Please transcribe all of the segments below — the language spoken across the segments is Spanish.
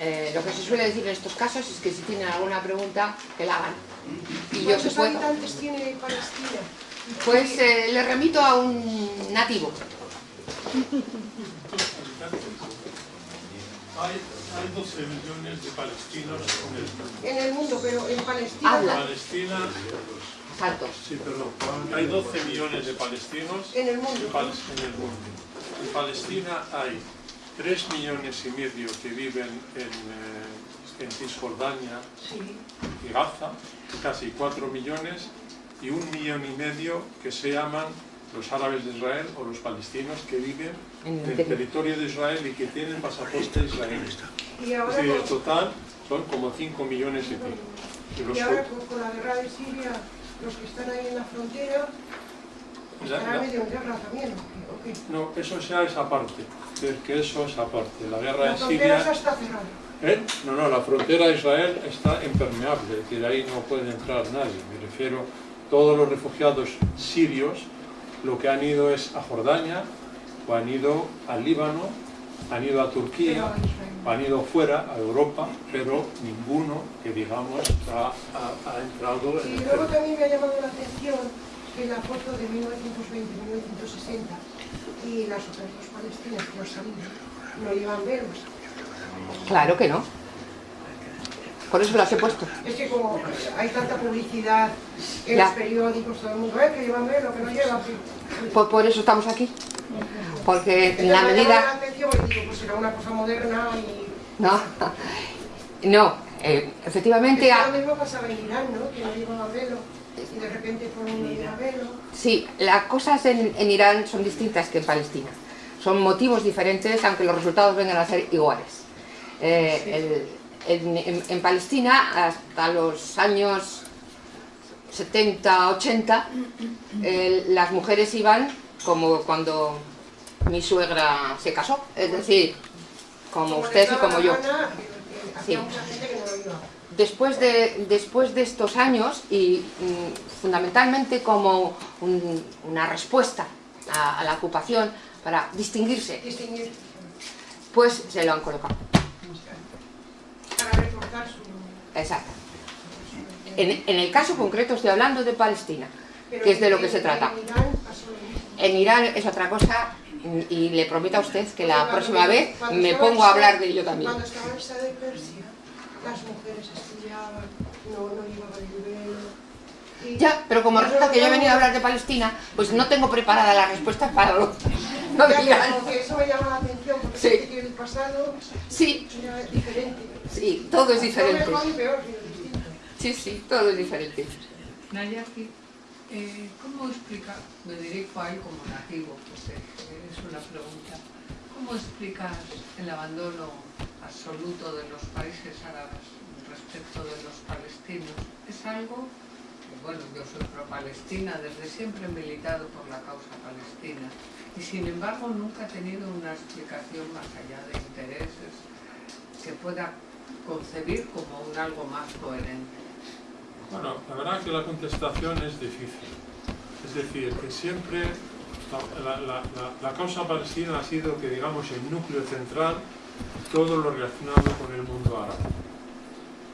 Eh, lo que se suele decir en estos casos es que si tienen alguna pregunta, que la hagan. Y yo ¿Cuántos habitantes tiene Palestina? Pues eh, le remito a un nativo. Hay, hay 12 millones de palestinos en el mundo. En el mundo, pero en Palestina... Habla. Palestina, sí, perdón, hay 12 millones de palestinos En el mundo. en Pal- en el mundo. En Palestina hay 3 millones y medio que viven en, eh, en Cisjordania Sí. y Gaza, casi 4 millones, y un millón y medio que se llaman los árabes de Israel o los palestinos que viven En el territorio de Israel y que tienen pasaporte israelí. Y en con, total son como 5 millones y pico. Y los y ahora con, con la guerra de Siria, los que están ahí en la frontera, estarán medio en guerra también. No, eso ya es aparte. Es que eso es aparte. La guerra en Siria... está. ¿Eh? No, no, la frontera de Israel está impermeable, es decir, ahí no puede entrar nadie. Me refiero, todos los refugiados sirios lo que han ido es a Jordania, o han ido al Líbano, han ido a Turquía, a han ido fuera, a Europa, pero ninguno que digamos ha, ha- ha entrado en Y luego también me ha llamado la atención que la foto de 1920-1960 y las otras dos palestinas que han salido no llevan velos. Claro que no. Por eso las he puesto. Es que como hay tanta publicidad en Ya. los periódicos, todo el mundo, eh, que llevan velo, que no llevan. Por, por eso estamos aquí. Porque en la medida... pues será una cosa moderna y... No, no eh, efectivamente... Es que lo mismo pasaba en Irán, ¿no? Que no llevaban velo de repente mundo lleva velo. Sí, las cosas en, en Irán son distintas que en Palestina. Son motivos diferentes, aunque los resultados vengan a ser iguales. Eh, el- en, en- en Palestina, hasta los años 70, 80, eh, las mujeres iban como cuando mi suegra se casó, es decir, como les ustedes y como yo. gana, había Sí. Después de, después de estos años y mm, fundamentalmente como un- una respuesta a, a la ocupación para distinguirse, Distinguir pues se lo han colocado. para reforzar su... Exacto. En, en el caso concreto estoy hablando de Palestina, Pero que es de lo en- que se en trata. En Irán es otra cosa y- le prometo a usted que la próxima vez me pongo a hablar de ello también. Cuando estaba de Persia, las mujeres estudiaban, no, no llevaban el velo. Ya, pero como resulta que yo he venido a hablar de Palestina, pues no tengo preparada la respuesta para lo, no Ya, digan. eso me llama la atención, porque Sí. parece que el pasado Sí, era diferente. sí, todo es diferente. Sí, sí, todo es diferente. Nayaki, eh, ¿cómo explicar, me dirijo ahí como nativo, pues eh, es una pregunta, ¿cómo explicas el abandono absoluto de los países árabes respecto de los palestinos? Es algo, bueno, yo soy pro-palestina, desde siempre he militado por la causa palestina y sin embargo nunca he tenido una explicación más allá de intereses que pueda concebir como un algo más coherente. Bueno, la verdad que la contestación es difícil. Es decir, que siempre la, la- la- la causa palestina ha sido que digamos el núcleo central todo lo relacionado con el mundo árabe.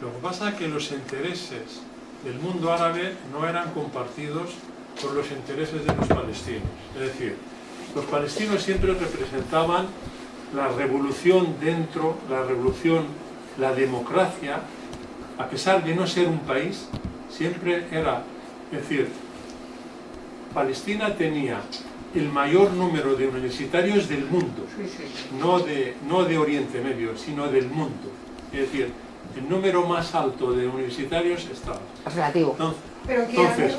Lo que pasa es que los intereses del mundo árabe no eran compartidos por los intereses de los palestinos. Es decir, los palestinos siempre representaban la revolución dentro, la revolución, la democracia, a pesar de no ser un país, siempre era, es decir, Palestina tenía el mayor número de universitarios del mundo, Sí, sí, sí. no de, no de Oriente Medio, sino del mundo. Es decir, el número más alto de universitarios estaba. Relativo. Entonces,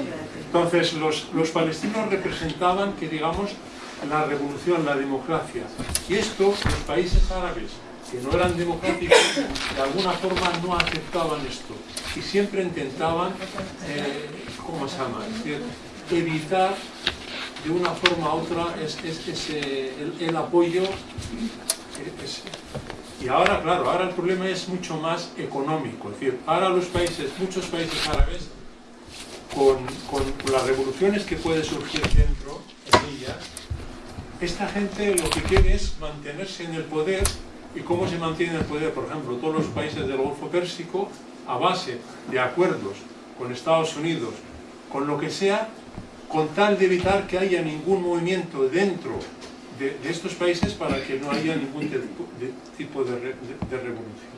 entonces los, los palestinos representaban que, digamos, la revolución, la democracia. Y esto, los países árabes, que no eran democráticos, de alguna forma no aceptaban esto. Y siempre intentaban, eh, ¿cómo se llama? Es decir, evitar de una forma u otra es, es- ese- el, el apoyo. eh, es- y ahora, claro, ahora el problema es mucho más económico. Es decir, ahora los países, muchos países árabes, con, con las revoluciones que puede surgir dentro de ellas, esta gente lo que quiere es mantenerse en el poder y cómo se mantiene el poder, por ejemplo, todos los países del Golfo Pérsico a base de acuerdos con Estados Unidos, con lo que sea, con tal de evitar que haya ningún movimiento dentro de, estos países para que no haya ningún tipo de, revolución.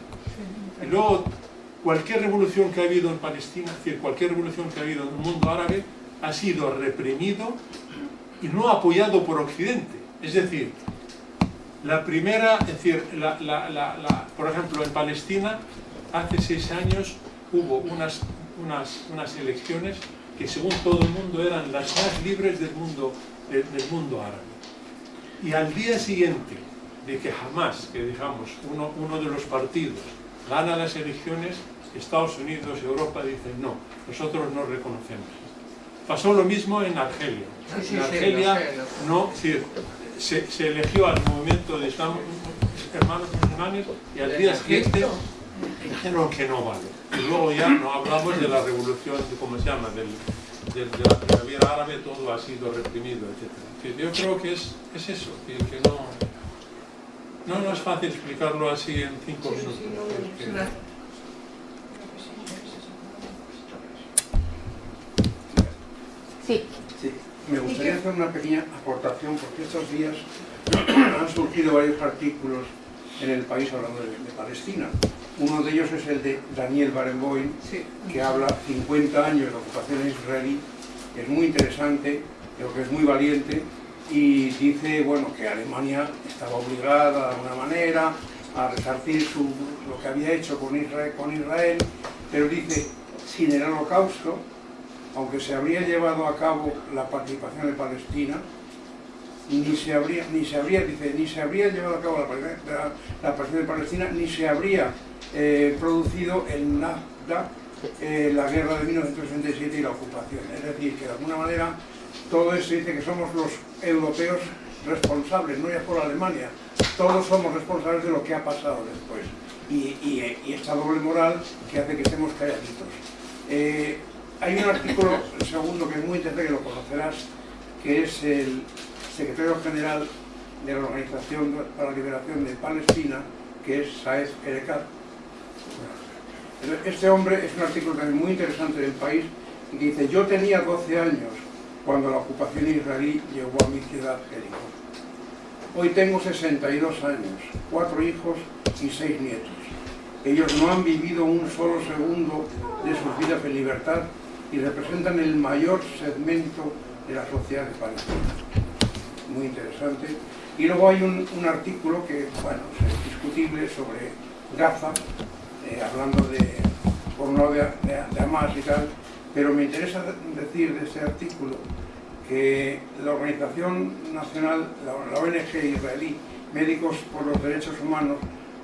Y luego, cualquier revolución que ha habido en Palestina, es decir, cualquier revolución que ha habido en el mundo árabe, ha sido reprimido y no apoyado por Occidente. Es decir, la primera, es decir, por ejemplo, en Palestina, hace seis años hubo unas, unas, unas, elecciones que según todo el mundo eran las más libres del mundo, del mundo árabe. Y al día siguiente de que jamás, que digamos, uno, uno de los partidos gana las elecciones, Estados Unidos y Europa dicen no, nosotros no reconocemos. Pasó lo mismo en Argelia. en Argelia no, se, se, eligió al movimiento de Islam, hermanos musulmanes y al día siguiente dijeron que no vale. Y luego ya no hablamos de la revolución, de cómo se llama, del, de la primavera árabe, todo ha sido reprimido, etc. Yo creo que es, es eso, que, no, no, no es fácil explicarlo así en cinco minutos. Sí. sí. Me gustaría hacer una pequeña aportación porque estos días han surgido varios artículos en el país hablando de, Palestina. Uno de ellos es el de Daniel Barenboim, que habla 50 años de ocupación israelí, es muy interesante, creo que es muy valiente, y dice bueno, que Alemania estaba obligada de alguna manera a resarcir su, lo que había hecho con Israel, con Israel, pero dice, sin el holocausto, aunque se habría llevado a cabo la participación de Palestina, ni se habría, ni se habría, dice, ni se habría llevado a cabo la, participación de Palestina, ni se habría eh, producido el NAFTA, eh, la guerra de 1967 y la ocupación. Es decir, que de alguna manera todo eso dice que somos los europeos responsables, no ya por Alemania, todos somos responsables de lo que ha pasado después. Y, esta doble moral que hace que estemos calladitos. Eh, hay un artículo, segundo, que es muy interesante, que lo conocerás, que es el secretario general de la Organización para la Liberación de Palestina, que es Saez Erekat. Este hombre es un artículo también muy interesante del país, y que dice, yo tenía 12 años cuando la ocupación israelí llegó a mi ciudad, Jericó. Hoy tengo 62 años, cuatro hijos y seis nietos. Ellos no han vivido un solo segundo de sus vidas en libertad y representan el mayor segmento de la sociedad de Palestina. Muy interesante. Y luego hay un, artículo que, bueno, es discutible sobre Gaza, eh, hablando de, por un lado de, de, Hamas y tal, pero me interesa decir de ese artículo que la Organización Nacional, la, la ONG israelí, Médicos por los Derechos Humanos,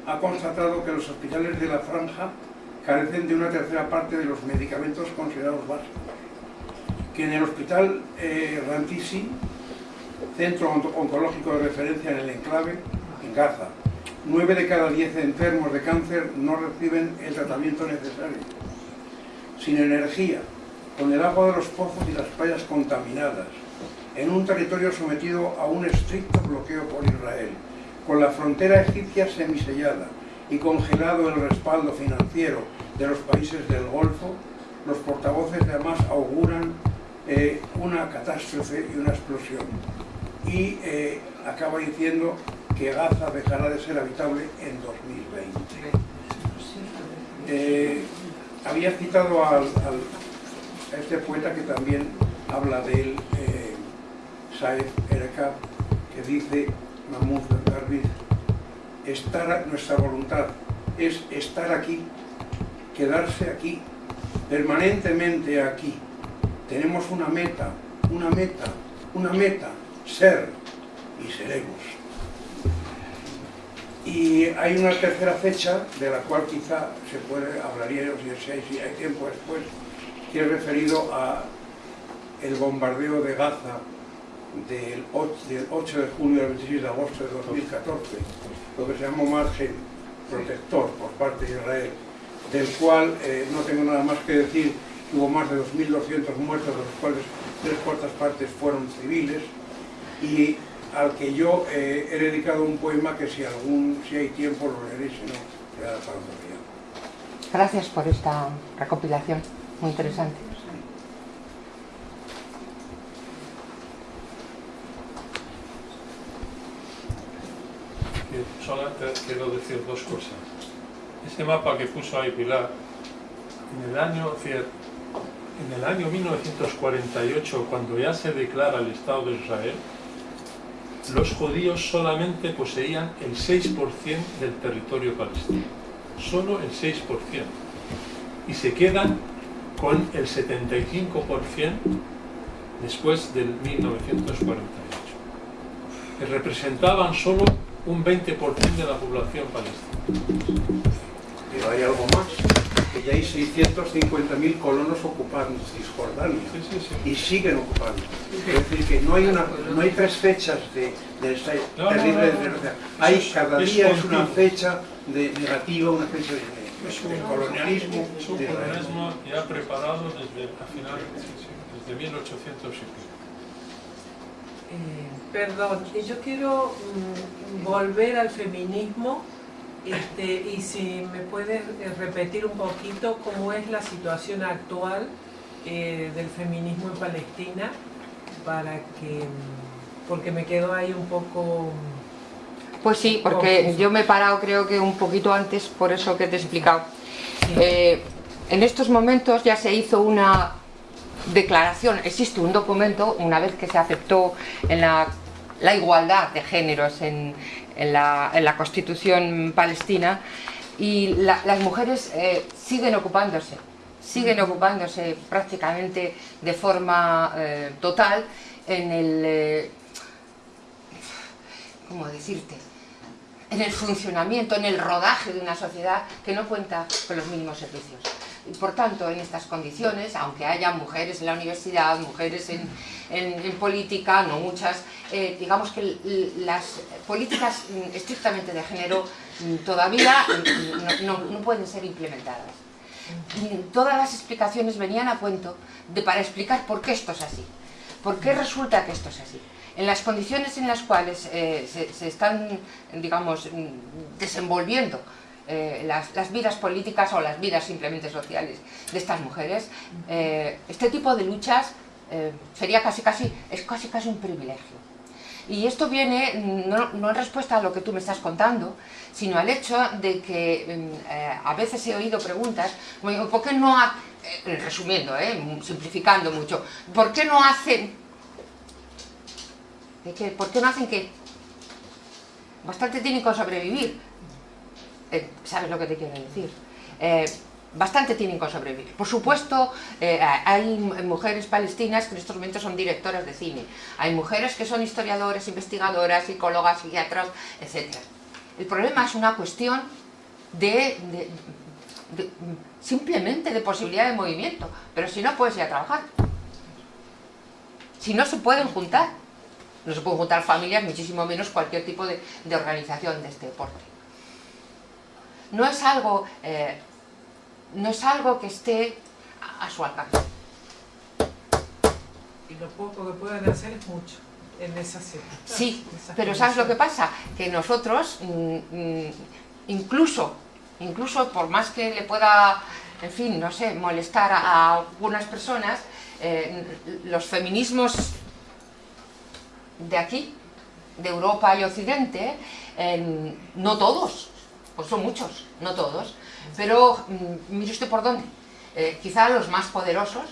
ha constatado que los hospitales de la franja carecen de una tercera parte de los medicamentos considerados básicos. Que en el hospital eh, Rantisi, centro oncológico de referencia en el enclave, en Gaza, 9 de cada 10 enfermos de cáncer no reciben el tratamiento necesario. Sin energía, con el agua de los pozos y las playas contaminadas, en un territorio sometido a un estricto bloqueo por Israel, con la frontera egipcia semisellada, y congelado el respaldo financiero de los países del Golfo, los portavoces de Hamas auguran eh, una catástrofe y una explosión. Y eh, acaba diciendo que Gaza dejará de ser habitable en 2020. Eh, había citado a este poeta que también habla de él, Saed Erekat, que dice, Mahmoud Darwish, estar, nuestra voluntad es estar aquí, quedarse aquí, permanentemente aquí. Tenemos una meta, una meta, una meta, ser y seremos. Y hay una tercera fecha, de la cual quizá se puede, hablaría si hay, tiempo después, que es referido a el bombardeo de Gaza del 8, de julio al 26 de agosto de 2014, lo que se llamó margen protector por parte de Israel, del cual eh, no tengo nada más que decir, hubo más de 2.200 muertos, de los cuales tres cuartas partes fueron civiles, y al que yo eh, he dedicado un poema que si algún si hay tiempo lo leeré, si no, quedará para otro día. Gracias por esta recopilación, muy interesante. Solamente quiero decir dos cosas. Este mapa que puso ahí Pilar, en el año, en el año 1948, cuando ya se declara el Estado de Israel, los judíos solamente poseían el 6% del territorio palestino. Solo el 6%. Y se quedan con el 75% después del 1948. Que representaban solo un 20% de la población palestina. Pero hay algo más, que ya hay 650.000 colonos ocupando Cisjordania Sí, sí, sí. y siguen ocupando. Es decir, que no hay, una, no hay tres fechas de, de esta No, terrible no, no. desgracia. Hay Es- cada es día es una fecha de negativa, una fecha de, de- de colonialismo. Es un de- colonialismo ya preparado desde a finales, sí, sí, desde 1800 y pico. Eh, perdón, yo quiero mm, volver al feminismo este, y si me puedes eh, repetir un poquito cómo es la situación actual eh, del feminismo en Palestina para que porque me quedo ahí un poco Pues sí, porque yo me he parado creo que un poquito antes, por eso que te he explicado. sí, Eh, en estos momentos ya se hizo una declaración, existe un documento, una vez que se aceptó en la, la igualdad de géneros en, en la, en la Constitución palestina, y la- las mujeres eh, siguen ocupándose, siguen ocupándose prácticamente de forma eh, total en el... eh, ¿Cómo decirte? en el funcionamiento, en el rodaje de una sociedad que no cuenta con los mínimos servicios. Por tanto, en estas condiciones, aunque haya mujeres en la universidad, mujeres en, en- política, no muchas, eh, digamos que las políticas mm, estrictamente de género mm, todavía mm, no, pueden ser implementadas. Todas las explicaciones venían a cuento de, para explicar por qué esto es así. ¿Por qué resulta que esto es así? En las condiciones en las cuales eh, se, están, digamos, desenvolviendo eh, las, vidas políticas o las vidas simplemente sociales de estas mujeres, eh, este tipo de luchas eh, sería casi, casi, es casi, casi un privilegio. Y esto viene no, en respuesta a lo que tú me estás contando, sino al hecho de que mm, a veces he oído preguntas, como digo, ¿por qué no, ha- resumiendo, simplificando mucho, ¿por qué no hacen. ¿por qué no hacen qué? Bastante tienen con sobrevivir. Eh, ¿Sabes lo que te quiero decir? Eh, bastante tienen con sobrevivir. Por supuesto, eh, hay mujeres palestinas que en estos momentos son directoras de cine. Hay mujeres que son historiadoras, investigadoras, psicólogas, psiquiatras, etc. El problema es una cuestión de, simplemente de posibilidad de movimiento. Pero si no puedes ir a trabajar. Si no se pueden juntar. No se pueden juntar familias, muchísimo menos cualquier tipo de, organización de este porte. No es algo, eh, no es algo que esté a, a su alcance. y lo poco que pueden hacer es mucho en esas circunstancias, Sí, pero ¿sabes lo que pasa? Que nosotros, mm, mm, incluso, incluso por más que le pueda, en fin, no sé, molestar a, a algunas personas, eh, los feminismos de aquí, de Europa y Occidente, eh, no todos, pues son muchos, no todos, pero mm, mire usted por dónde. Eh, quizá los más poderosos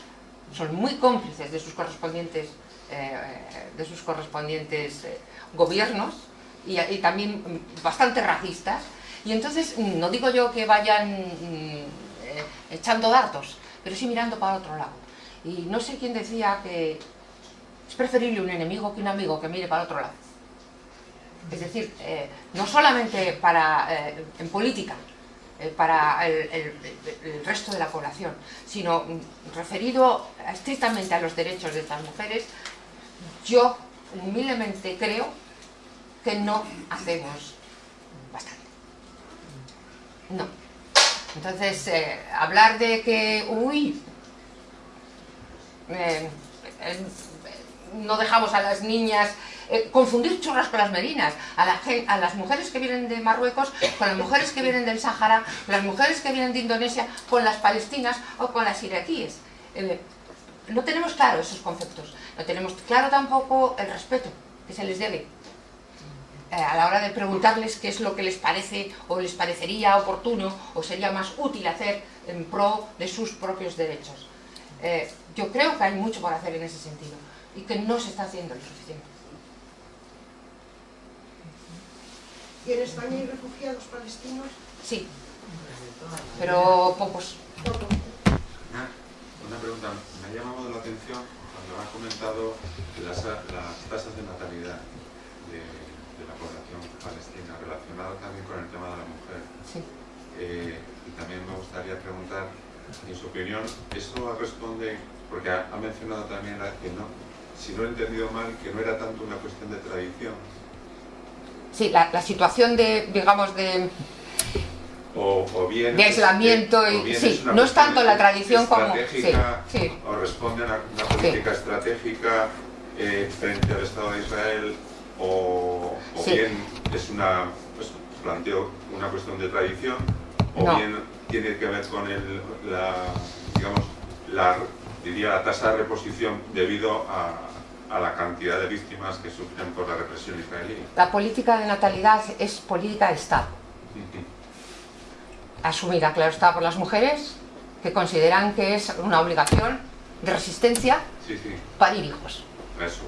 son muy cómplices de sus correspondientes, eh, de sus correspondientes eh, gobiernos y, y también mm, bastante racistas. Y entonces, mm, no digo yo que vayan eh, echando datos, pero sí mirando para otro lado. Y no sé quién decía que es preferible un enemigo que un amigo que mire para otro lado. Es decir, eh, no solamente para, eh, en política, eh, para el, el- resto de la población, sino referido estrictamente a los derechos de estas mujeres, yo humildemente creo que no hacemos bastante. No. Entonces, hablar de que, uy, no dejamos a las niñas eh, confundir churras con las merinas, a, la a, las mujeres que vienen de Marruecos con las mujeres que vienen del Sahara, las mujeres que vienen de Indonesia con las palestinas o con las iraquíes. Eh, no tenemos claro esos conceptos, no tenemos claro tampoco el respeto que se les debe eh, a la hora de preguntarles qué es lo que les parece o les parecería oportuno o sería más útil hacer en pro de sus propios derechos. Yo creo que hay mucho por hacer en ese sentido y que no se está haciendo lo suficiente. ¿Y en España hay refugiados palestinos? Sí, pero pocos. Una pregunta, me ha llamado la atención cuando has comentado las, tasas de natalidad de, la población palestina, relacionada también con el tema de la mujer. Sí. Eh, y también me gustaría preguntar, en su opinión, ¿eso responde, porque ha, mencionado también que no, si no he entendido mal, que no era tanto una cuestión de tradición? Sí, la, la situación de, digamos, de o, bien de aislamiento y sí, no es tanto la tradición como sí, o responde a una, política estratégica eh, frente al Estado de Israel o, bien es una pues, planteo una cuestión de tradición o bien tiene que ver con el, la digamos la diría la tasa de reposición debido a, a la cantidad de víctimas que sufren por la represión israelí. La política de natalidad es política de Estado asumida, claro está, por las mujeres, que consideran que es una obligación de resistencia para parir hijos. Eso.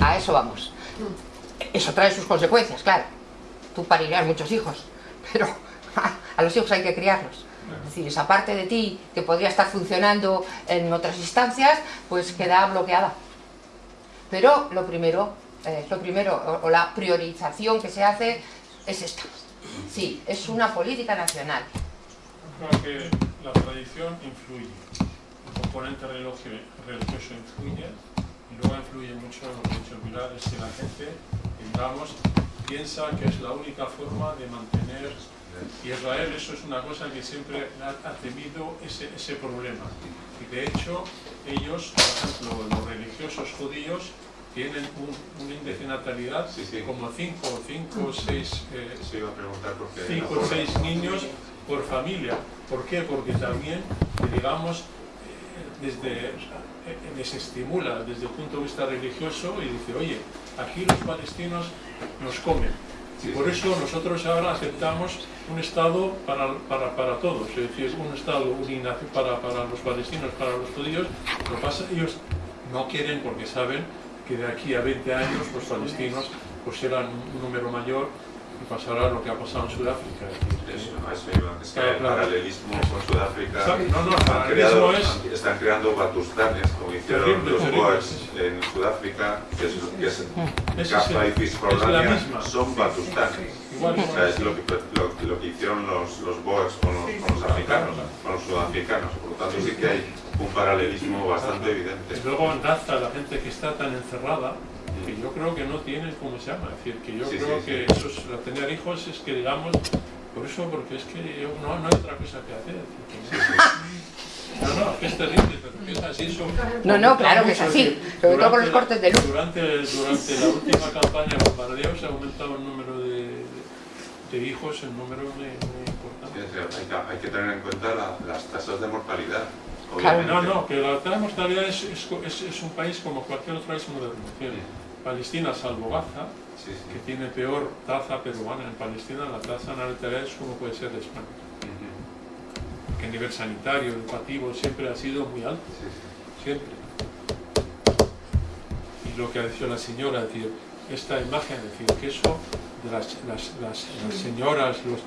A eso vamos. Eso trae sus consecuencias, claro. Tú parirás muchos hijos, pero a los hijos hay que criarlos. Es decir, esa parte de ti que podría estar funcionando en otras instancias, pues queda bloqueada. Pero lo primero, eh, lo primero o la priorización que se hace es esta. Sí, es una política nacional. Creo que la tradición influye, el componente religioso influye, y luego influye mucho lo que dicho Pilar, es que la gente, digamos, piensa que es la única forma de mantener Israel, eso es una cosa que siempre ha, temido ese, ese problema. Y de hecho, ellos, por ejemplo, los religiosos judíos, tienen un, índice de natalidad como 5 o 5 o 6 o 6 niños por familia. ¿Por qué? Porque también, digamos, eh, desde, eh, les estimula desde el punto de vista religioso y dice, oye, aquí los palestinos nos comen. Y por eso nosotros ahora aceptamos un Estado para, para, para todos, es decir, un Estado para, para los palestinos, para los judíos. Lo pasa, ellos no quieren porque saben que de aquí a 20 años los palestinos pues serán un número mayor y pasará lo que ha pasado en Sudáfrica. Es, es que el paralelismo con Sudáfrica no, no, están, creando, es... están creando batustanes, como hicieron los Boers en Sudáfrica, que es, que es, es Cafra y Cisjordania, son batustanes. o sea, es lo que, lo, lo que hicieron los, los Boers con los, con los africanos, con los sudafricanos. Por lo tanto, sí que hay un paralelismo bastante evidente. Luego en Gaza, la gente que está tan encerrada, que yo creo que no tiene, ¿cómo se llama? Es decir, que yo creo que Eso es, tener hijos es que digamos, por eso, porque es que no, no hay otra cosa que hacer. No, no, que es terrible, pero es así. Son, no, no, claro que es así, sobre todo con los cortes de luz. Durante, durante la última campaña de bombardeo se ha aumentado el número de, de hijos, el número muy, importante. Hay que, hay que tener en cuenta la, las tasas de mortalidad. No, no, que la tasa de mortalidad es, es, es, un país como cualquier otro país moderno. Palestina, salvo Gaza, que tiene peor tasa peruana. En Palestina la tasa natalidad es como puede ser de España. Que a nivel sanitario, educativo, siempre ha sido muy alto. Siempre. Y lo que ha dicho la señora, decir, esta imagen, decir, que eso de las, las, las, las señoras, los,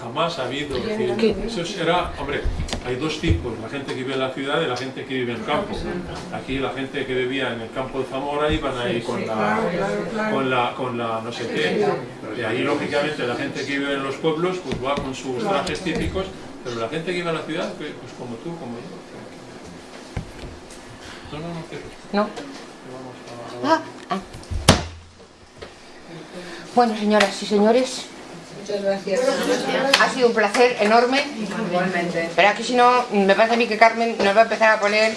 jamás ha habido. eso será, hombre, hay dos tipos, la gente que vive en la ciudad y la gente que vive en el campo. Aquí la gente que vivía en el campo de Zamora iban ahí con la, con la, con la no sé qué. Y ahí lógicamente la gente que vive en los pueblos pues va con sus trajes típicos, pero la gente que vive en la ciudad, pues, pues como tú, como yo. No, no, no, No. Ah, ah. Bueno, señoras y señores, Muchas gracias. Ha sido un placer enorme. Igualmente. Pero aquí si no, me parece a mí que Carmen nos va a empezar a poner...